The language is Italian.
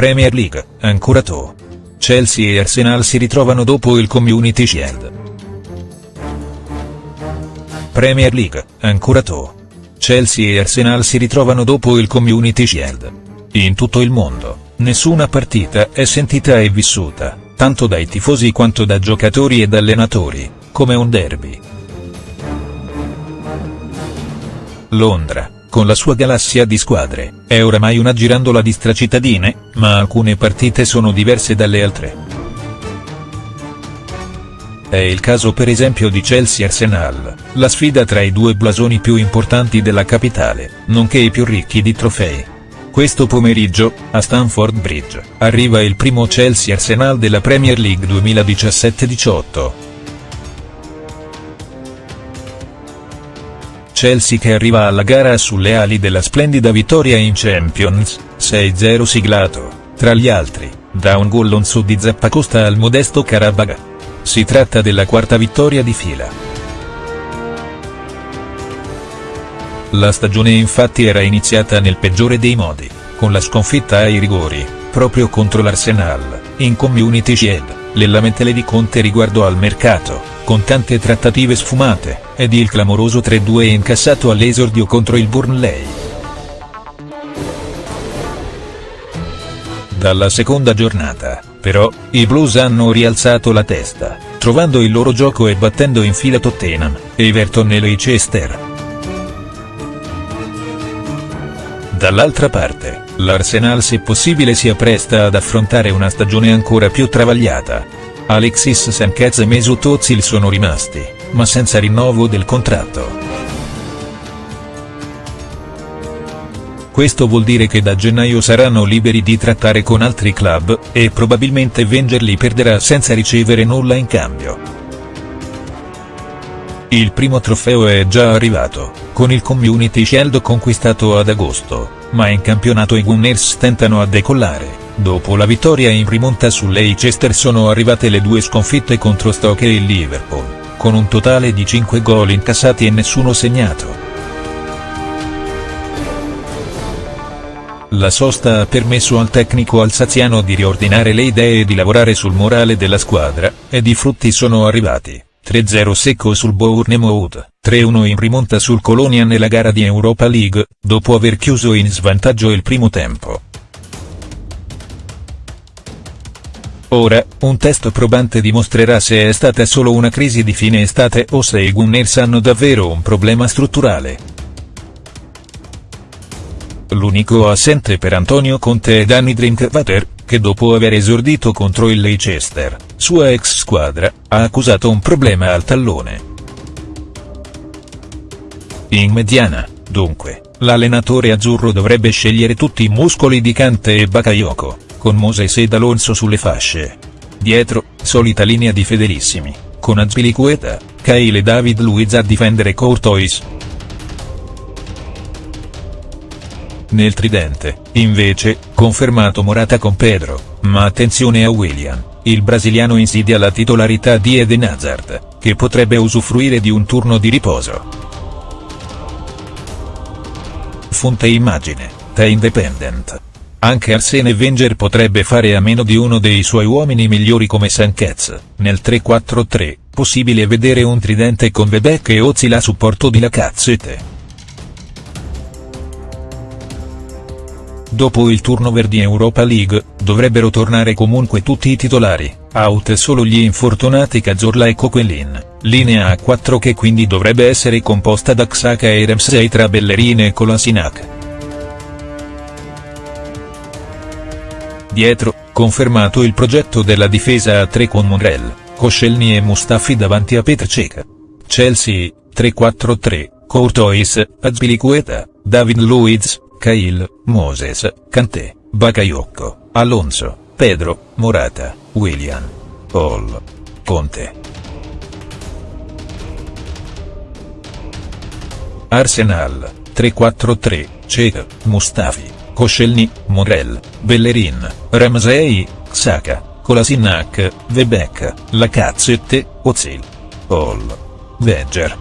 Premier League, ancora to. Chelsea e Arsenal si ritrovano dopo il Community Shield. Premier League, ancora to. Chelsea e Arsenal si ritrovano dopo il Community Shield. In tutto il mondo, nessuna partita è sentita e vissuta, tanto dai tifosi quanto da giocatori ed allenatori, come un derby. Londra, con la sua galassia di squadre, è oramai una girandola di stracittadine, ma alcune partite sono diverse dalle altre. È il caso per esempio di Chelsea-Arsenal, la sfida tra i due blasoni più importanti della capitale, nonché i più ricchi di trofei. Questo pomeriggio, a Stamford Bridge, arriva il primo Chelsea-Arsenal della Premier League 2017-18. Chelsea che arriva alla gara sulle ali della splendida vittoria in Champions, 6-0 siglato, tra gli altri, da un gol su di Zappacosta al modesto Karabagh. Si tratta della quarta vittoria di fila. La stagione infatti era iniziata nel peggiore dei modi, con la sconfitta ai rigori, proprio contro l'Arsenal, in Community Shield, le lamentele di Conte riguardo al mercato, con tante trattative sfumate, ed il clamoroso 3-2 incassato all'esordio contro il Burnley. Dalla seconda giornata, però, i Blues hanno rialzato la testa, trovando il loro gioco e battendo in fila Tottenham, Everton e Leicester. Dall'altra parte, l'Arsenal se possibile si appresta ad affrontare una stagione ancora più travagliata. Alexis Sanchez e Mesut Ozil sono rimasti, ma senza rinnovo del contratto. Questo vuol dire che da gennaio saranno liberi di trattare con altri club, e probabilmente Wenger li perderà senza ricevere nulla in cambio. Il primo trofeo è già arrivato, con il Community Shield conquistato ad agosto, ma in campionato i Gunners tentano a decollare. Dopo la vittoria in rimonta su Leicester sono arrivate le due sconfitte contro Stoke e Liverpool, con un totale di 5 gol incassati e nessuno segnato. La sosta ha permesso al tecnico alsaziano di riordinare le idee e di lavorare sul morale della squadra, ed i frutti sono arrivati. 3-0 secco sul Bournemouth, 3-1 in rimonta sul Colonia nella gara di Europa League, dopo aver chiuso in svantaggio il primo tempo. Ora, un test probante dimostrerà se è stata solo una crisi di fine estate o se i Gunners hanno davvero un problema strutturale. L'unico assente per Antonio Conte è Danny Drinkwater, che dopo aver esordito contro il Leicester, sua ex squadra, ha accusato un problema al tallone. In mediana, dunque, l'allenatore azzurro dovrebbe scegliere tutti i muscoli di Kante e Bakayoko, con Moses ed Alonso sulle fasce. Dietro, solita linea di fedelissimi, con Azpilicueta, Kyle e David Luiz a difendere Courtois. Nel tridente, invece, confermato Morata con Pedro, ma attenzione a William, il brasiliano insidia la titolarità di Eden Hazard, che potrebbe usufruire di un turno di riposo. Fonte immagine, The Independent. Anche Arsene Wenger potrebbe fare a meno di uno dei suoi uomini migliori come Sanchez, nel 3-4-3, possibile vedere un tridente con Bebek e Ozil a supporto di Lacazette. Dopo il turnover di Europa League, dovrebbero tornare comunque tutti i titolari, out solo gli infortunati Cazorla e Coquelin, linea a 4 che quindi dovrebbe essere composta da Xhaka e Ramsey tra Bellerin e Kolasinac. Dietro, confermato il progetto della difesa a 3 con Monreal, Koscielny e Mustafi davanti a Petr Cech. Chelsea, 3-4-3, Courtois, Azpilicueta, David Luiz, Kyle, Moses, Kanté, Bakayoko, Alonso, Pedro, Morata, William, Paul, Conte. Arsenal, 3-4-3, Cech, Mustafi, Koscielny, Morel, Bellerin, Ramsey, Saka, Kolasinac, Vebek, Lacazette, Ozil. Paul. Venger.